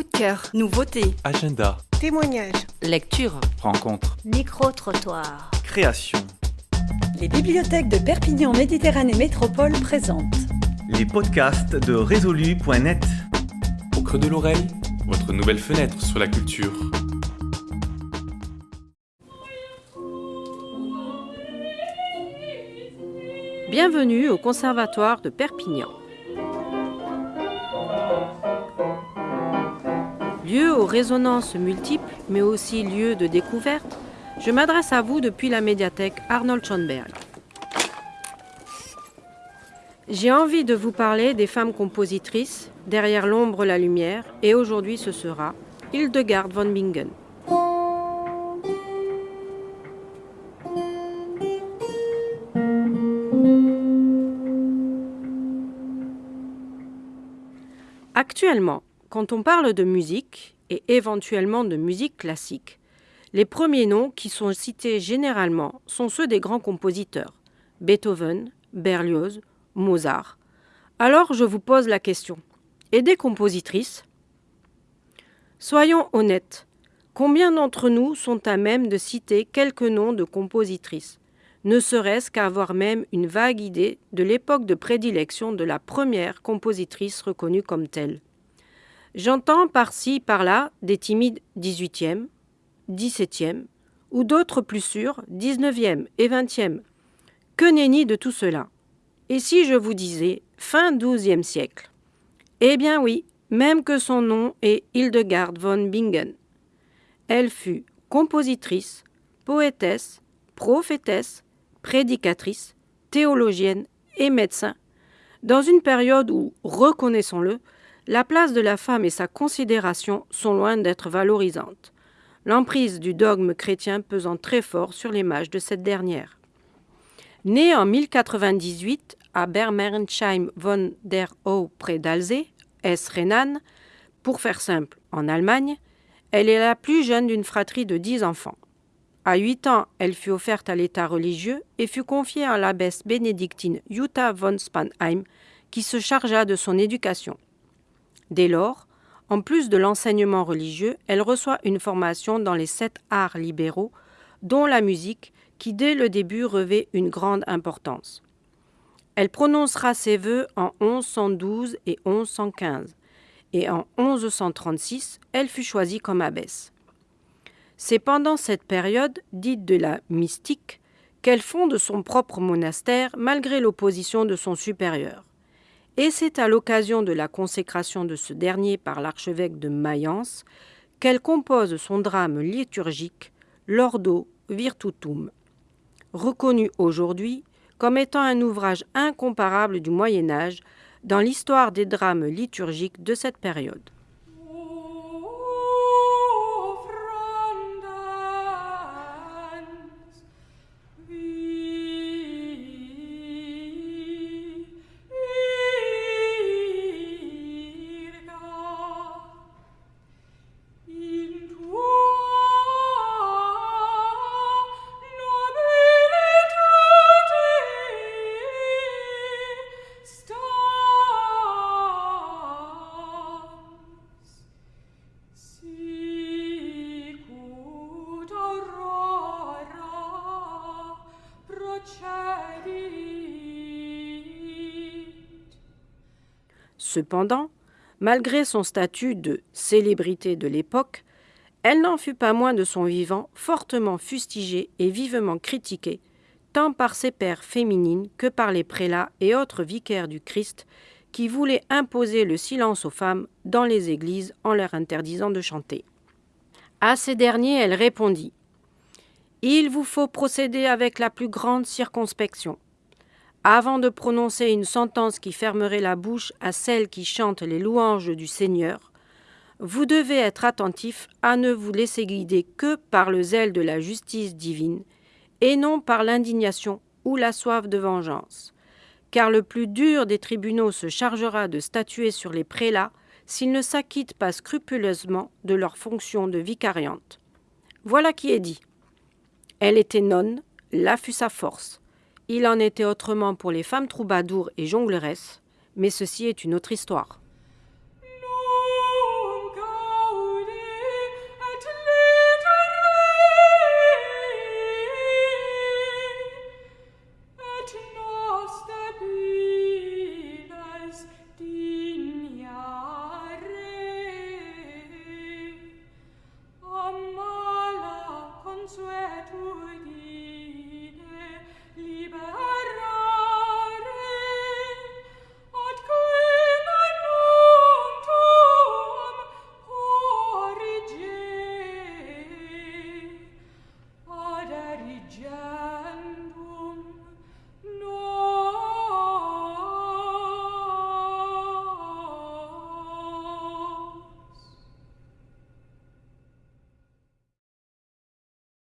Coup de cœur, nouveauté, Agenda, Témoignages. Lecture. rencontre, Micro-trottoir. création. Les bibliothèques de Perpignan Méditerranée Métropole présentent Les podcasts de résolu.net. Au creux de l'oreille, votre nouvelle fenêtre sur la culture. Bienvenue au Conservatoire de Perpignan. Lieu aux résonances multiples, mais aussi lieu de découverte, je m'adresse à vous depuis la médiathèque Arnold Schoenberg. J'ai envie de vous parler des femmes compositrices, derrière l'ombre la lumière, et aujourd'hui ce sera Hildegard von Bingen. Actuellement, quand on parle de musique, et éventuellement de musique classique, les premiers noms qui sont cités généralement sont ceux des grands compositeurs, Beethoven, Berlioz, Mozart. Alors je vous pose la question, et des compositrices? Soyons honnêtes, combien d'entre nous sont à même de citer quelques noms de compositrices? Ne serait-ce qu'à avoir même une vague idée de l'époque de prédilection de la première compositrice reconnue comme telle. J'entends par-ci, par-là des timides 18e, 17e, ou d'autres plus sûrs, 19e et 20e. Que nenni de tout cela? Et si je vous disais fin 12e siècle? Eh bien oui, même que son nom est Hildegard von Bingen. Elle fut compositrice, poétesse, prophétesse, prédicatrice, théologienne et médecin, dans une période où, reconnaissons-le, la place de la femme et sa considération sont loin d'être valorisantes, l'emprise du dogme chrétien pesant très fort sur l'image de cette dernière. Née en 1098 à Bermersheim von der Au près d'Alzey, Hesse-Rhénane, pour faire simple, en Allemagne, elle est la plus jeune d'une fratrie de dix enfants. À huit ans, elle fut offerte à l'état religieux et fut confiée à l'abbesse bénédictine Jutta von Spanheim, qui se chargea de son éducation. Dès lors, en plus de l'enseignement religieux, elle reçoit une formation dans les sept arts libéraux, dont la musique, qui dès le début revêt une grande importance. Elle prononcera ses vœux en 1112 et 1115, et en 1136, elle fut choisie comme abbesse. C'est pendant cette période, dite de la mystique, qu'elle fonde son propre monastère malgré l'opposition de son supérieur. Et c'est à l'occasion de la consécration de ce dernier par l'archevêque de Mayence qu'elle compose son drame liturgique L'Ordo Virtutum, reconnu aujourd'hui comme étant un ouvrage incomparable du Moyen Âge dans l'histoire des drames liturgiques de cette période. Cependant, malgré son statut de célébrité de l'époque, elle n'en fut pas moins de son vivant fortement fustigée et vivement critiquée, tant par ses pères féminines que par les prélats et autres vicaires du Christ qui voulaient imposer le silence aux femmes dans les églises en leur interdisant de chanter. À ces derniers, elle répondit Il vous faut procéder avec la plus grande circonspection. Avant de prononcer une sentence qui fermerait la bouche à celles qui chantent les louanges du Seigneur, vous devez être attentif à ne vous laisser guider que par le zèle de la justice divine, et non par l'indignation ou la soif de vengeance. Car le plus dur des tribunaux se chargera de statuer sur les prélats s'ils ne s'acquittent pas scrupuleusement de leur fonction de vicariante. Voilà qui est dit. Elle était nonne, là fut sa force. Il en était autrement pour les femmes troubadours et jongleresses, mais ceci est une autre histoire.